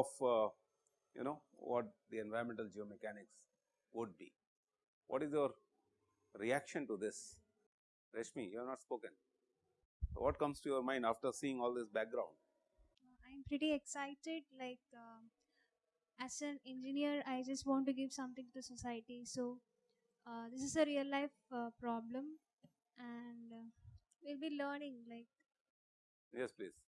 of uh, you know what the environmental geomechanics would be. What is your reaction to this? Rashmi, you have not spoken. What comes to your mind after seeing all this background? I'm pretty excited. Like, um, as an engineer, I just want to give something to society. So, uh, this is a real life uh, problem, and uh, we'll be learning. Like, Yes, please.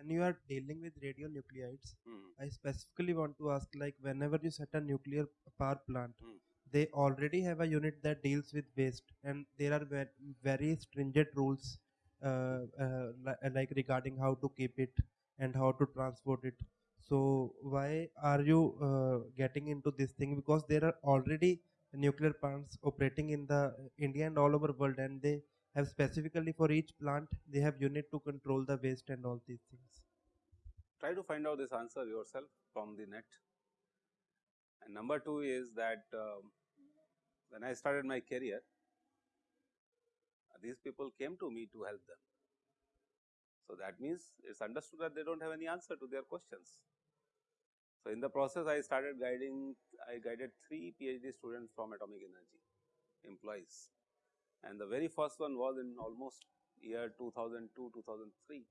When you are dealing with radionuclides Hmm. i specifically want to ask like whenever you set a nuclear power plant Hmm. they already have a unit that deals with waste and there are ve- very stringent rules uh, uh, li- like regarding how to keep it and how to transport it so why are you uh, getting into this thing because there are already nuclear plants operating in the india and all over world and they have specifically for each plant they have unit to control the waste and all these things Try to find out this answer yourself from the net. And number two is that um, when I started my career, these people came to me to help them. So, that means it is understood that they do not have any answer to their questions. So, in the process I started guiding, I guided 3 PhD students from atomic energy employees and the very first one was in almost year 2002, 2003.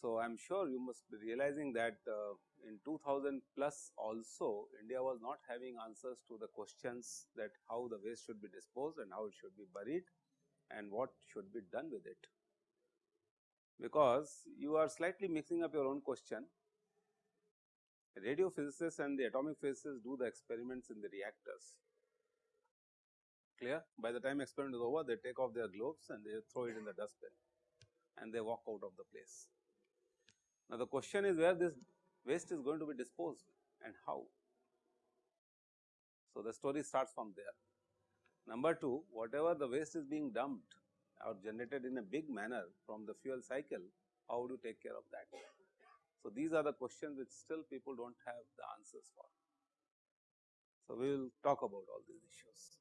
So, I am sure you must be realizing that uh, in 2000 plus also India was not having answers to the questions that how the waste should be disposed and how it should be buried and what should be done with it. Because you are slightly mixing up your own question. Radio physicists and the atomic physicists do the experiments in the reactors. Clear? By the time experiment is over, they take off their gloves and they throw it in the dustbin and they walk out of the place. Now, the question is where this waste is going to be disposed and how. So, the story starts from there. Number 2, whatever the waste is being dumped or generated in a big manner from the fuel cycle, how would you take care of that? So, these are the questions which still people do not have the answers for. So, we will talk about all these issues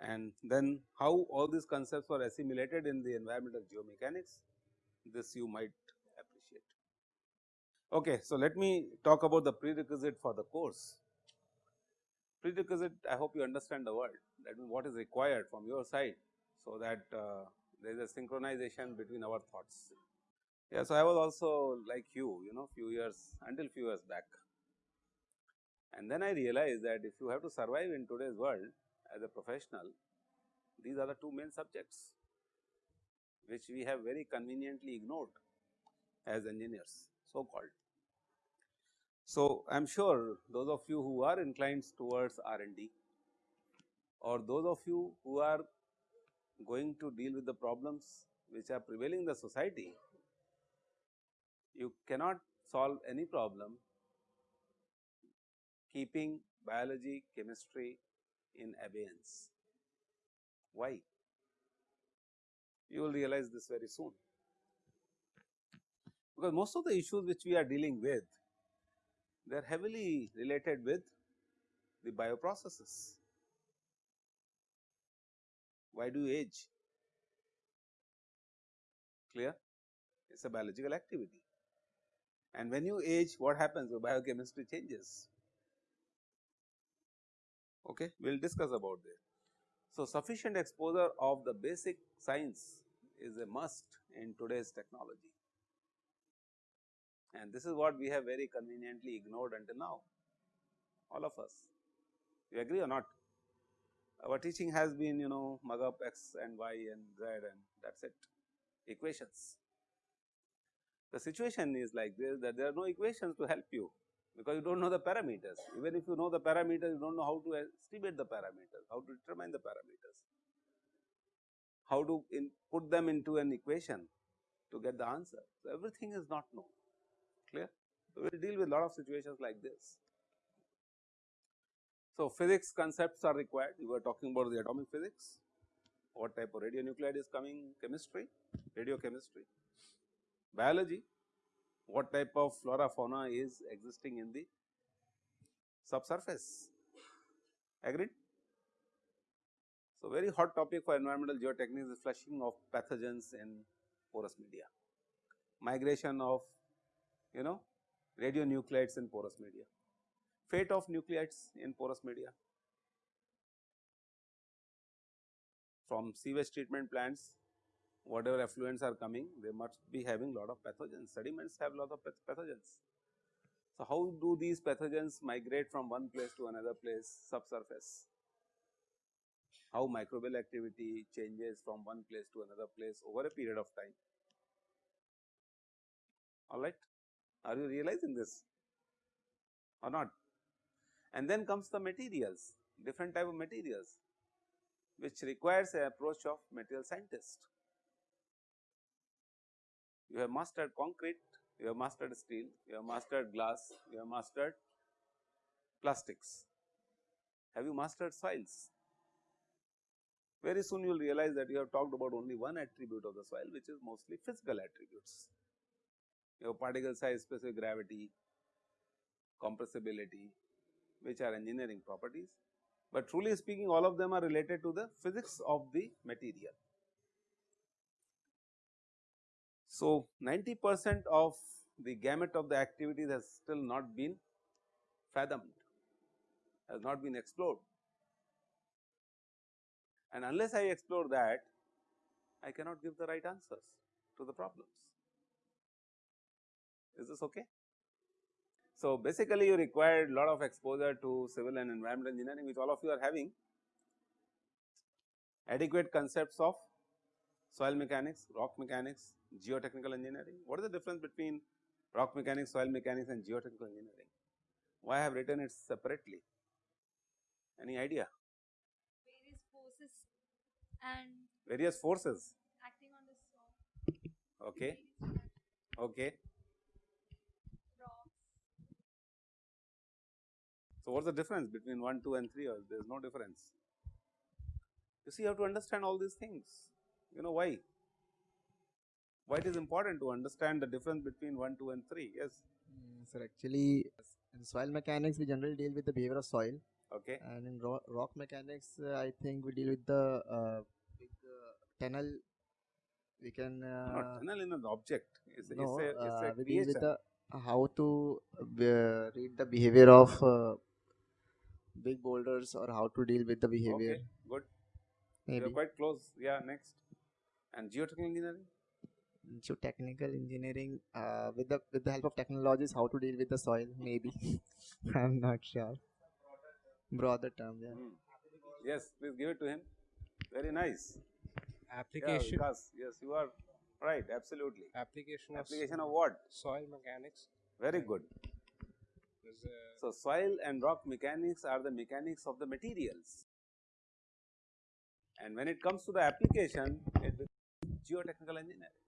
and then how all these concepts were assimilated in the environmental geomechanics, this you might appreciate. Okay, so let me talk about the prerequisite for the course. Prerequisite, I hope you understand the word, that means what is required from your side, so that uh, there is a synchronization between our thoughts. Yeah, so I was also like you, you know, few years until few years back. And then I realized that if you have to survive in today's world as a professional, these are the two main subjects, which we have very conveniently ignored as engineers, so called. So, I am sure those of you who are inclined towards R and D or those of you who are going to deal with the problems which are prevailing in the society, you cannot solve any problem keeping biology, chemistry in abeyance. Why? You will realize this very soon. Because most of the issues which we are dealing with, they are heavily related with the bioprocesses. Why do you age? Clear? It is a biological activity. And when you age, what happens? Your biochemistry changes. Okay, we will discuss about this. So, sufficient exposure of the basic science is a must in today's technology and this is what we have very conveniently ignored until now, all of us. You agree or not? Our teaching has been you know mug up x and y and z and that is it, equations. The situation is like this that there are no equations to help you because you do not know the parameters. Even if you know the parameters, you do not know how to estimate the parameters, how to determine the parameters, how to put them into an equation to get the answer. So, everything is not known, clear. So, we will deal with a lot of situations like this. So, physics concepts are required, we were talking about the atomic physics, what type of radionuclide is coming, chemistry, radiochemistry, biology, what type of flora fauna is existing in the subsurface, agreed. So, very hot topic for environmental geotechnics is flushing of pathogens in porous media, migration of you know radionuclides in porous media, fate of nuclides in porous media. From sewage treatment plants, whatever effluents are coming, they must be having lot of pathogens, sediments have lot of pathogens. So, how do these pathogens migrate from one place to another place subsurface? How microbial activity changes from one place to another place over a period of time. Alright, are you realizing this or not? And then comes the materials, different type of materials which requires a approach of material scientist. You have mastered concrete, you have mastered steel, you have mastered glass, you have mastered plastics. Have you mastered soils? Very soon you will realize that you have talked about only one attribute of the soil which is mostly physical attributes. Your particle size, specific gravity, compressibility, which are engineering properties, but truly speaking all of them are related to the physics of the material. So, 90 percent of the gamut of the activities has still not been fathomed, has not been explored. And unless I explore that, I cannot give the right answers to the problems. Is this okay? So, basically you required a lot of exposure to civil and environmental engineering which all of you are having adequate concepts of soil mechanics, rock mechanics, geotechnical engineering. What is the difference between rock mechanics, soil mechanics and geotechnical engineering? Why I have written it separately? Any idea? various forces and Various forces. acting on the soil. Okay. Okay. So, what is the difference between 1, 2 and 3 or there is no difference? You see you have to understand all these things, you know why? Why it is important to understand the difference between 1, 2 and 3, yes, Mm, Sir, actually, in soil mechanics, we generally deal with the behavior of soil, okay. and in ro- rock mechanics, uh, I think we deal with the uh, big uh, tunnel. We can Not uh, tunnel in an object, it's, no, it's a, uh, it's a we deal with the how to uh, read the behavior of uh, big boulders or how to deal with the behavior. Okay, good, you are quite close, yeah, next. And geotechnical engineering? so technical engineering uh, with the with the help of technologies, how to deal with the soil. Maybe I'm not sure. Broader term, yeah. Hmm. Yes, please give it to him, very nice. Yeah, application Vikas, yes, you are right, absolutely. application of Application of what? soil mechanics Very good. uh, So, soil and rock mechanics are the mechanics of the materials. And when it comes to the application, it becomes geotechnical engineering.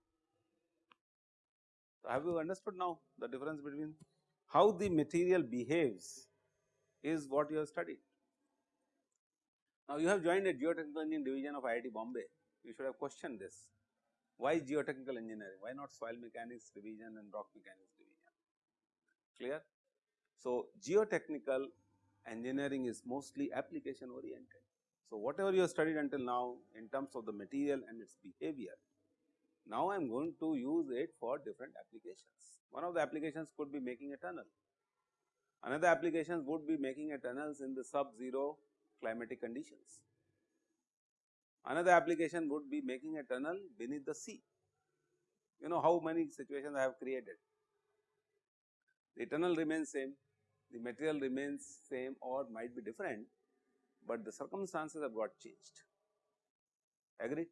So, have you understood now the difference between how the material behaves is what you have studied. Now, you have joined a geotechnical engineering division of IIT Bombay, you should have questioned this. Why geotechnical engineering? Why not soil mechanics division and rock mechanics division? Clear? So, geotechnical engineering is mostly application oriented. So, whatever you have studied until now in terms of the material and its behavior, now I am going to use it for different applications. One of the applications could be making a tunnel. Another application would be making a tunnels in the sub-zero climatic conditions. Another application would be making a tunnel beneath the sea. You know how many situations I have created. The tunnel remains same, the material remains same or might be different, but the circumstances have got changed. agree.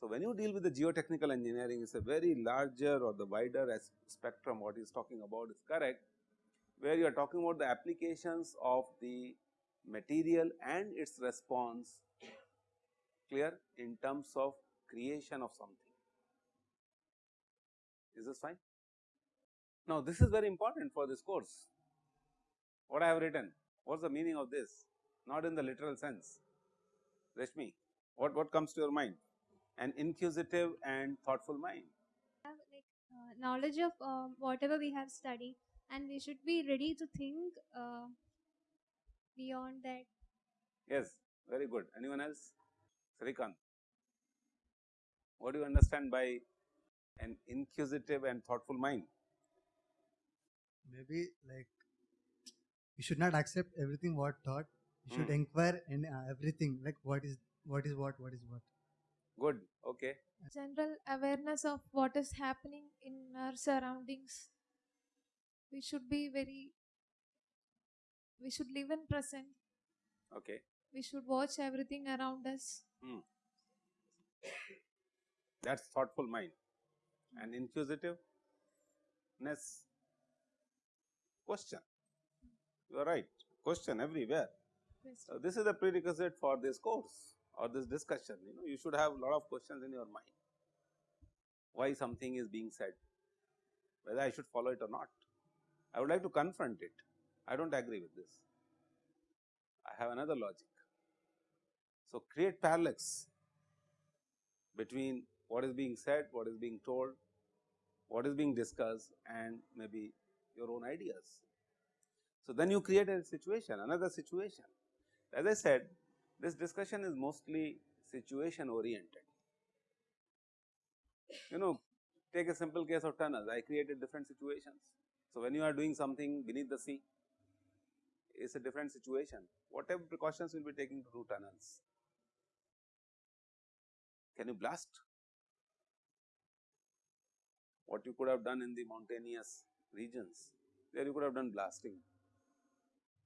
So, when you deal with the geotechnical engineering, it is a very larger or the wider spectrum what he is talking about is correct, where you are talking about the applications of the material and its response clear in terms of creation of something. Is this fine? Now, this is very important for this course. What I have written, what is the meaning of this? Not in the literal sense. Rashmi, what, what comes to your mind? An inquisitive and thoughtful mind. have like uh, knowledge of um, whatever we have studied and we should be ready to think uh, beyond that Yes, Very good. Anyone else? Srikant. What do you understand by an inquisitive and thoughtful mind? maybe like we should not accept everything what taught we should Hmm. inquire in uh, everything like what is what is what what is what Good. Okay. general awareness of what is happening in our surroundings we should be very we should live in present Okay. we should watch everything around us That's thoughtful mind. And inquisitiveness. Question. You are right. Question everywhere. So, uh, this is a prerequisite for this course or this discussion. You know, you should have a lot of questions in your mind. Why something is being said, whether I should follow it or not. I would like to confront it. I don't agree with this. I have another logic. So, create parallax between what is being said, what is being told, what is being discussed and maybe your own ideas. So, then you create a situation, another situation. As I said, this discussion is mostly situation oriented. You know, take a simple case of tunnels, I created different situations. So, when you are doing something beneath the sea, it's a different situation. Whatever precautions will be taken to do tunnels? Can you blast? What you could have done in the mountainous regions, there you could have done blasting,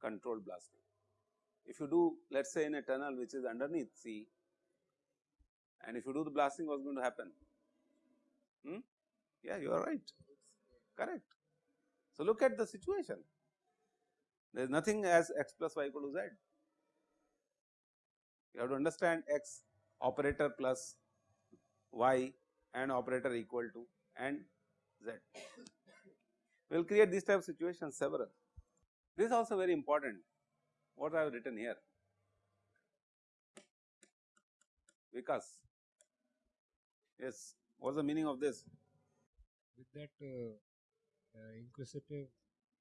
controlled blasting. If you do let us say in a tunnel which is underneath sea and if you do the blasting what is going to happen? Hmm? Yeah, you are right, correct. So, look at the situation, there is nothing as x plus y equal to z. You have to understand x operator plus y and operator equal to and z. We will create these type of situations several. This is also very important what I have written here. because yes, what is the meaning of this? with that uh, uh, inquisitive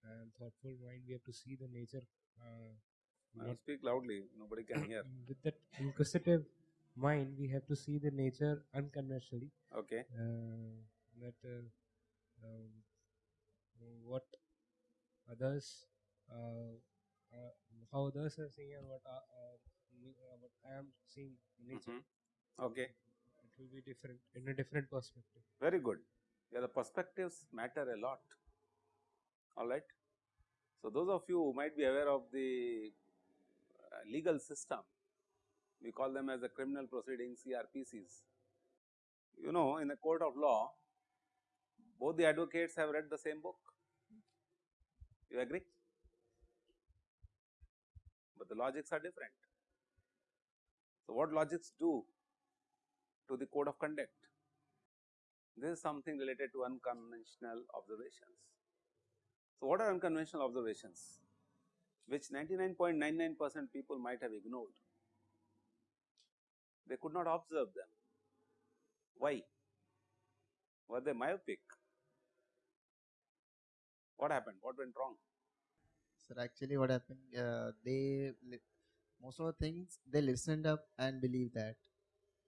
and thoughtful mind, we have to see the nature. Uh, speak loudly, nobody can hear. with that inquisitive mind, we have to see the nature unconventionally. Okay, Uh, that uh, um, what others, uh, how others are seeing and what, uh, uh, uh, what I am seeing in nature, Mhm. okay, it will be different in a different perspective. very good. Yeah, the perspectives matter a lot. All right. So those of you who might be aware of the uh, legal system, we call them as the criminal proceedings CRPCs. You know, in the court of law, both the advocates have read the same book. You agree? But the logics are different. So what logics do to the code of conduct? This is something related to unconventional observations. So, what are unconventional observations? Which 99.99 percent people might have ignored. They could not observe them. Why? Were they myopic? What happened? What went wrong? Sir, actually, what happened? Uh, they li- most of the things they listened up and believe that.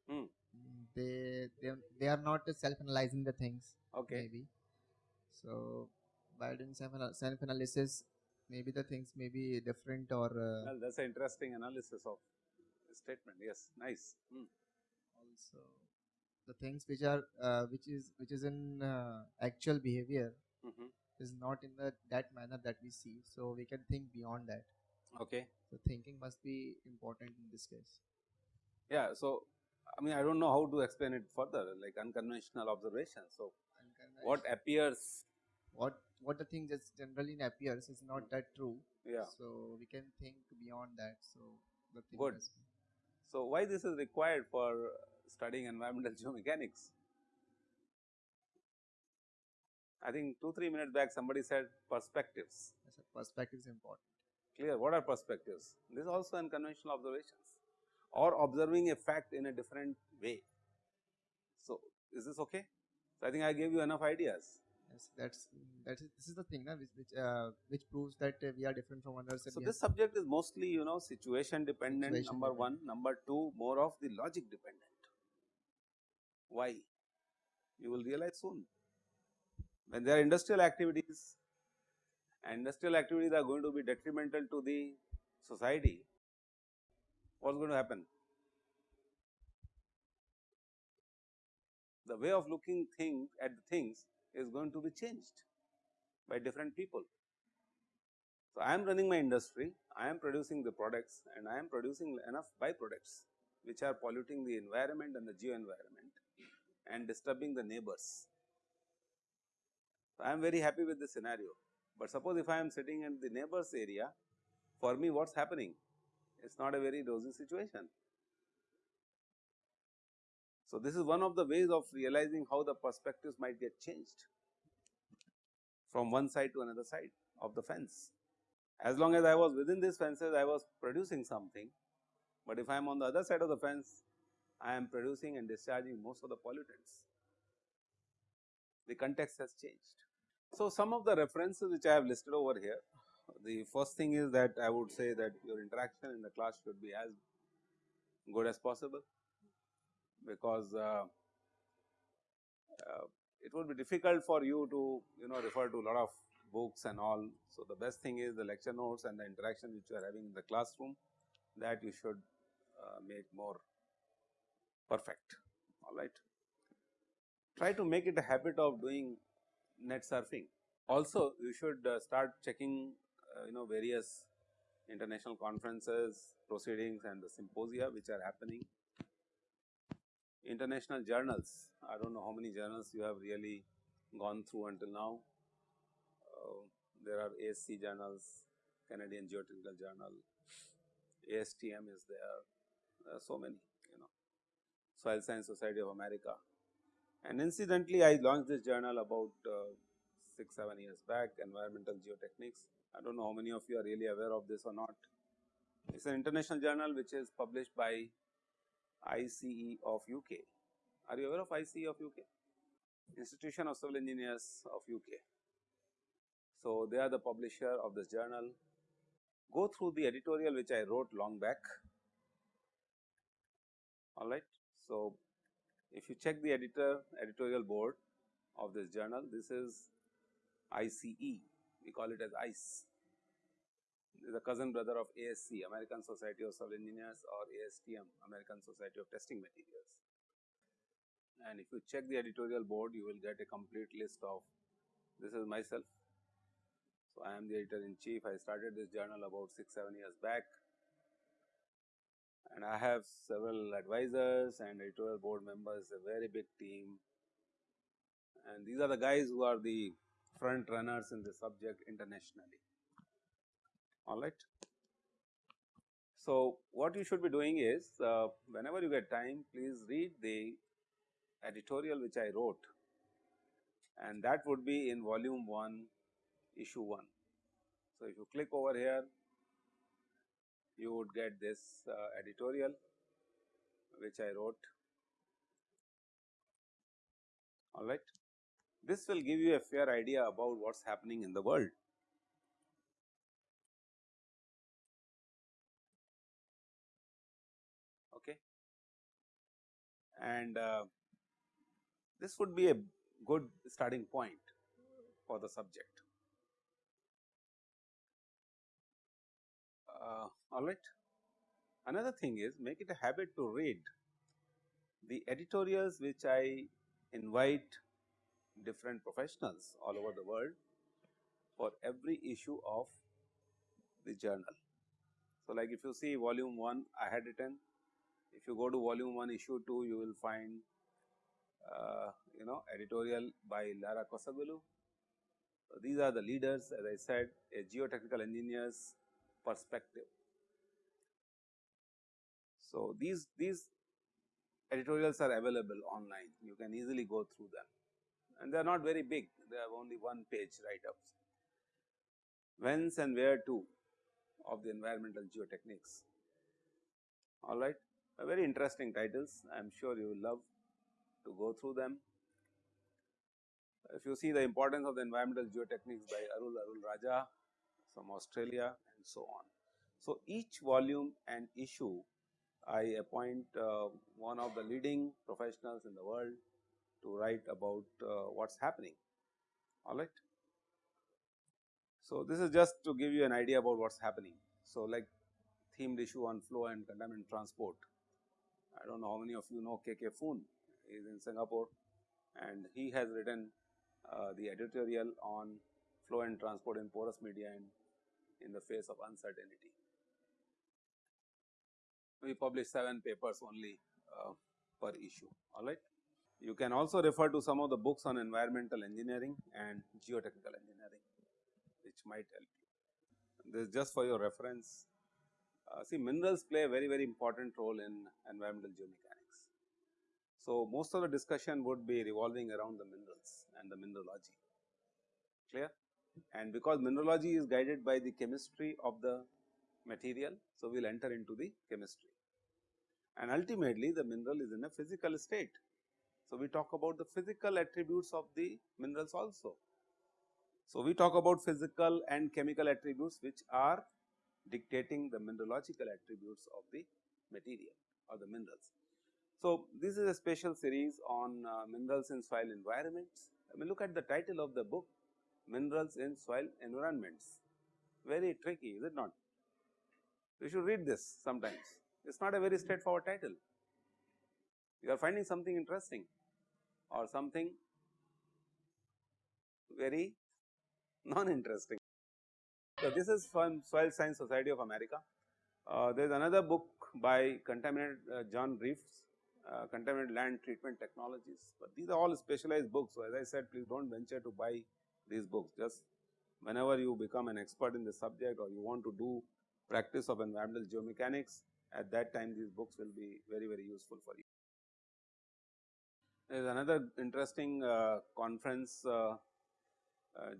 Hmm. Mm, They they they are not self-analyzing the things. Okay. Maybe. So by doing self self analysis, maybe the things may be different or uh, Well, that's an interesting analysis of the statement. Yes, nice. Hmm. also the things which are uh, which is which is in uh, actual behavior Mhm. Is not in the that manner that we see. So we can think beyond that. Okay. So thinking must be important in this case. Yeah. So, I mean, I don't know how to explain it further, like unconventional observation So, Unconventional- what appears? what what the thing just generally appears is not that true. Yeah. So we can think beyond that. So the thing Good. So, why this is required for studying environmental geomechanics? I think two three minutes back somebody said perspectives. yes, perspective is important. Clear. What are perspectives? This is also unconventional observations or observing a fact in a different way. So, is this okay? So, I think I gave you enough ideas. Yes, that's that is this is the thing, na, which which, uh, which proves that uh, we are different from others. So this subject is mostly you know situation dependent Situation number one, number two more of the logic dependent. Why? You will realize soon. When there are industrial activities and industrial activities are going to be detrimental to the society, what is going to happen? The way of looking thing at the things is going to be changed by different people. So, I am running my industry, I am producing the products and I am producing enough byproducts which are polluting the environment and the geo environment and disturbing the neighbors. I am very happy with this scenario, but suppose if I am sitting in the neighbors area, for me what is happening? It is not a very rosy situation. So, this is one of the ways of realizing how the perspectives might get changed from one side to another side of the fence. As long as I was within these fences, I was producing something, but if I am on the other side of the fence, I am producing and discharging most of the pollutants. The context has changed. So, some of the references which I have listed over here, the first thing is that I would say that your interaction in the class should be as good as possible, because uh, uh, it would be difficult for you to you know refer to a lot of books and all. So, the best thing is the lecture notes and the interaction which you are having in the classroom that you should uh, make more perfect all right. Try to make it a habit of doing net surfing. Also you should uh, start checking uh, you know various international conferences, proceedings and the symposia which are happening. International journals, I do not know how many journals you have really gone through until now. Uh, there are ASC journals, Canadian Geotechnical Journal, ASTM is there, there so many you know, Soil Science Society of America. And incidentally, I launched this journal about uh, 6, 7 years back, Environmental Geotechnics. I do not know how many of you are really aware of this or not. It is an international journal which is published by ICE of UK. Are you aware of ICE of UK? Institution of Civil Engineers of UK. So, they are the publisher of this journal. Go through the editorial which I wrote long back, alright. So, if you check the editor editorial board of this journal, this is ICE, we call it as ICE. This is a cousin brother of ASC, American Society of Civil Engineers or ASTM, American Society of Testing Materials. And if you check the editorial board, you will get a complete list of, this is myself. So, I am the editor in chief, I started this journal about 6, 7 years back and I have several advisors and editorial board members, a very big team. And these are the guys who are the front runners in the subject internationally. All right. So, what you should be doing is, uh, whenever you get time, please read the editorial which I wrote and that would be in volume 1, issue 1. So, if you click over here, you would get this uh, editorial which I wrote alright. This will give you a fair idea about what is happening in the world. Okay. And uh, this would be a good starting point for the subject. Uh, all right. Another thing is make it a habit to read the editorials which I invite different professionals all over the world for every issue of the journal. So, like if you see volume 1 I had written, if you go to volume 1 issue 2 you will find uh, you know editorial by Lara Kosoglu. So, these are the leaders as I said a geotechnical engineers perspective. So, these, these editorials are available online, you can easily go through them and they are not very big, they have only one page write ups. Whence and where to of the environmental geotechnics, alright. Very interesting titles, I am sure you will love to go through them. If you see the importance of the environmental geotechnics by Arul Arulrajah from Australia and so on. So, each volume and issue I appoint uh, one of the leading professionals in the world to write about uh, what is happening alright. So, this is just to give you an idea about what is happening. So, like themed issue on flow and contaminant transport. I do not know how many of you know KK Phoon is in Singapore and he has written uh, the editorial on flow and transport in porous media and in the face of uncertainty. We publish 7 papers only uh, per issue alright. You can also refer to some of the books on environmental engineering and geotechnical engineering which might help you. This is just for your reference. Uh, see minerals play a very very important role in environmental geomechanics. So, most of the discussion would be revolving around the minerals and the mineralogy clear and because mineralogy is guided by the chemistry of the material. So, we will enter into the chemistry and ultimately the mineral is in a physical state. So, we talk about the physical attributes of the minerals also. So, we talk about physical and chemical attributes which are dictating the mineralogical attributes of the material or the minerals. So, this is a special series on uh, minerals in soil environments. I mean look at the title of the book minerals in soil environments very tricky is it not. We should read this sometimes it is not a very straightforward title. You are finding something interesting or something very non interesting. So, this is from Soil Science Society of America. Uh, there is another book by contaminated uh, John Reeves, uh, contaminated land treatment technologies, but these are all specialized books. So, as I said please do not venture to buy these books just whenever you become an expert in the subject or you want to do practice of environmental geomechanics at that time these books will be very very useful for you. There is another interesting uh, conference uh, uh,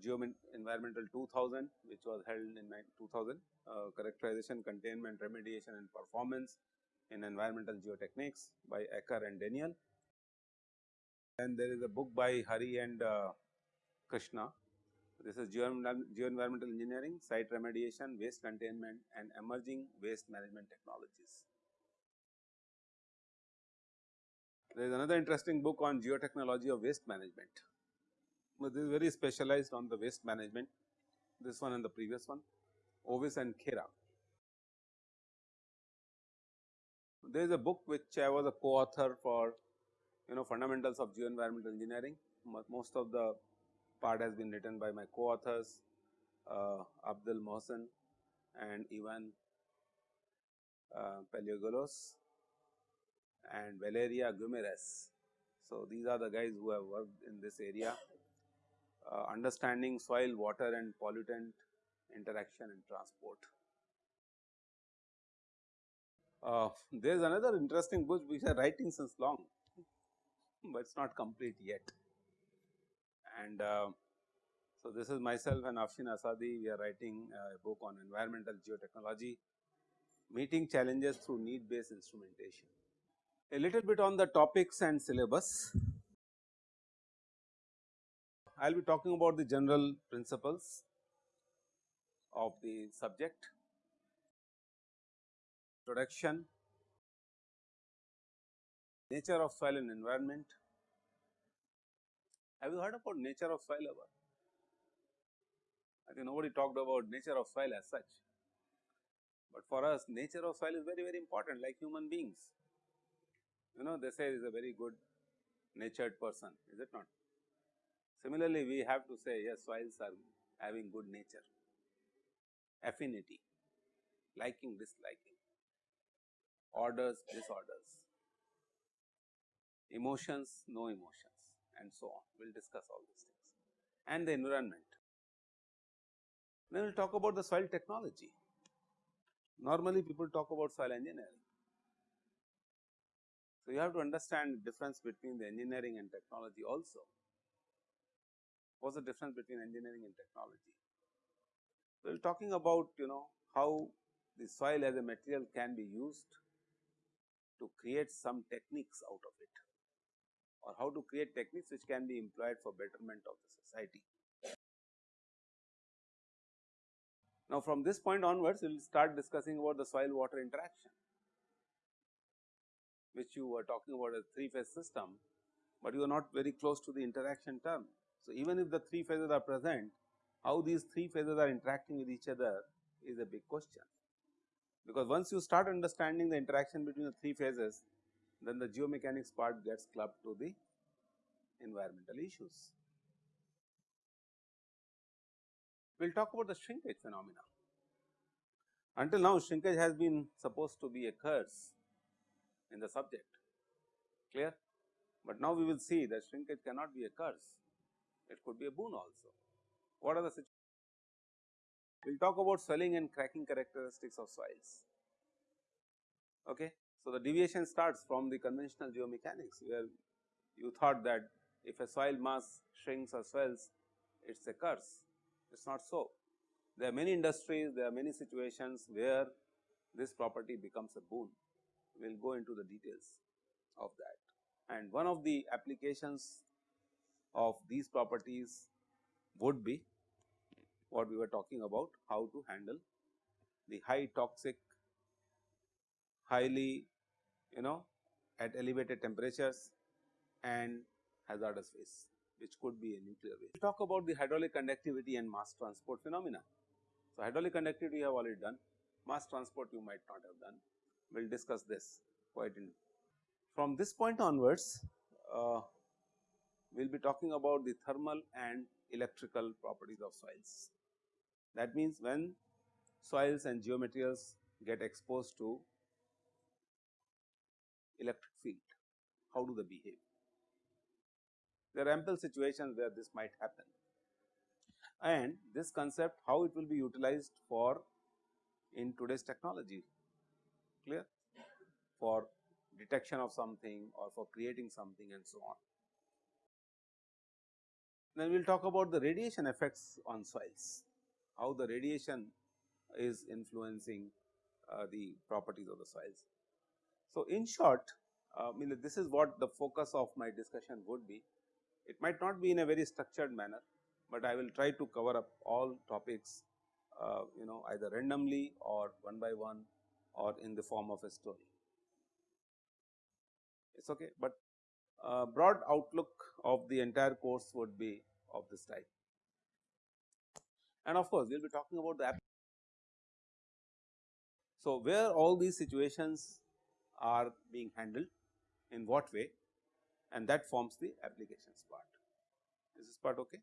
Environmental 2000 which was held in 2000 uh, characterization, containment, remediation and performance in environmental geotechnics by Acar and Daniel. And there is a book by Hari and uh, Krishna. This is Geoenvironmental Engineering, Site Remediation, Waste Containment and Emerging Waste Management Technologies. There is another interesting book on geotechnology of waste management but this is very specialized on the waste management, this one and the previous one, Oweis and Khera. There is a book which I was a co-author for you know fundamentals of geoenvironmental engineering. Most of the part has been written by my co-authors uh, Abdul Mohsen and Ivan uh, Paleologos and Valeria Guimarães. So, these are the guys who have worked in this area uh, understanding soil, water and pollutant interaction and transport. Uh, there is another interesting book which I writing since long, but it is not complete yet. And uh, so, this is myself and Afshin Asadi, we are writing a book on environmental geotechnology, meeting challenges through need based instrumentation. A little bit on the topics and syllabus. I will be talking about the general principles of the subject, introduction, nature of soil and environment. Have you heard about nature of soil ever? I think nobody talked about nature of soil as such, but for us nature of soil is very very important like human beings. You know they say is a very good natured person, is it not? Similarly, we have to say yes soils are having good nature, affinity, liking, disliking, orders, disorders, emotions, no emotions and so on. We will discuss all these things and the environment. Then we will talk about the soil technology. Normally people talk about soil engineering. So, you have to understand the difference between the engineering and technology also. What's the difference between engineering and technology? We are talking about you know how the soil as a material can be used to create some techniques out of it or how to create techniques which can be employed for betterment of the society. Now, from this point onwards we will start discussing about the soil water interaction which you were talking about as three phase system, but you are not very close to the interaction term. So, even if the three phases are present, how these three phases are interacting with each other is a big question, because once you start understanding the interaction between the three phases, then the geomechanics part gets clubbed to the environmental issues. We will talk about the shrinkage phenomena. Until now shrinkage has been supposed to be a curse in the subject, clear? But now we will see that shrinkage cannot be a curse, it could be a boon also. What are the situations? We will talk about swelling and cracking characteristics of soils. Okay. So, the deviation starts from the conventional geomechanics where you thought that if a soil mass shrinks or swells it is a curse, it is not so. There are many industries, there are many situations where this property becomes a boon. We will go into the details of that. And one of the applications of these properties would be what we were talking about how to handle the high toxic, highly you know at elevated temperatures and hazardous waste which could be a nuclear waste. We talk about the hydraulic conductivity and mass transport phenomena. So, hydraulic conductivity we have already done, mass transport you might not have done, we will discuss this quite in. From this point onwards, uh, we will be talking about the thermal and electrical properties of soils. That means, when soils and geomaterials get exposed to electric field, how do they behave? There are ample situations where this might happen and this concept how it will be utilized for in today's technology clear for detection of something or for creating something and so on. Then we will talk about the radiation effects on soils, how the radiation is influencing uh, the properties of the soils. So, in short uh, I mean this is what the focus of my discussion would be. It might not be in a very structured manner, but I will try to cover up all topics uh, you know either randomly or one by one or in the form of a story. It is okay, but uh, broad outlook of the entire course would be of this type. And of course, we will be talking about the so, where all these situations are being handled in what way and that forms the applications part. Is this part okay?